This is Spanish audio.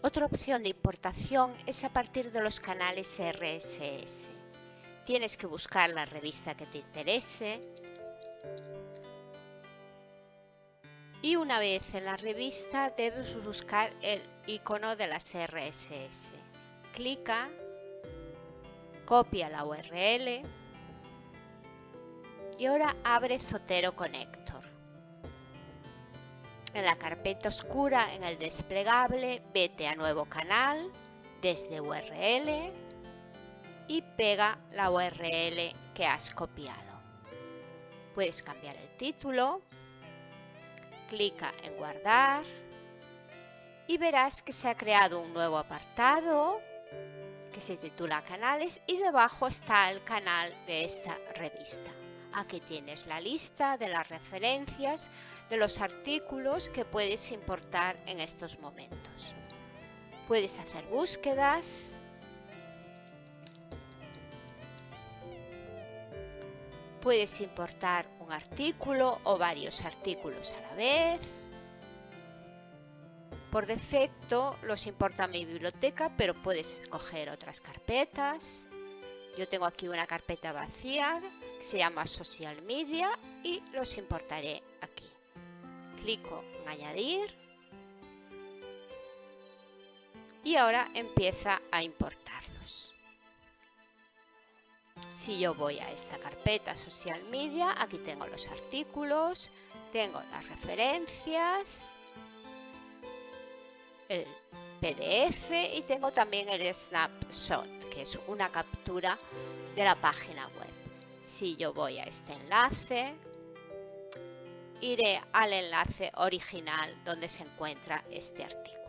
Otra opción de importación es a partir de los canales RSS. Tienes que buscar la revista que te interese y una vez en la revista debes buscar el icono de las RSS. Clica, copia la URL y ahora abre Zotero Connector. En la carpeta oscura en el desplegable vete a nuevo canal desde URL y pega la URL que has copiado. Puedes cambiar el título, clica en guardar y verás que se ha creado un nuevo apartado que se titula canales y debajo está el canal de esta revista. Aquí tienes la lista de las referencias de los artículos que puedes importar en estos momentos. Puedes hacer búsquedas, puedes importar un artículo o varios artículos a la vez. Por defecto los importa mi biblioteca, pero puedes escoger otras carpetas. Yo tengo aquí una carpeta vacía que se llama Social Media y los importaré aquí. Clico en Añadir y ahora empieza a importarlos. Si yo voy a esta carpeta Social Media, aquí tengo los artículos, tengo las referencias, el PDF y tengo también el snapshot, que es una captura de la página web. Si yo voy a este enlace, iré al enlace original donde se encuentra este artículo.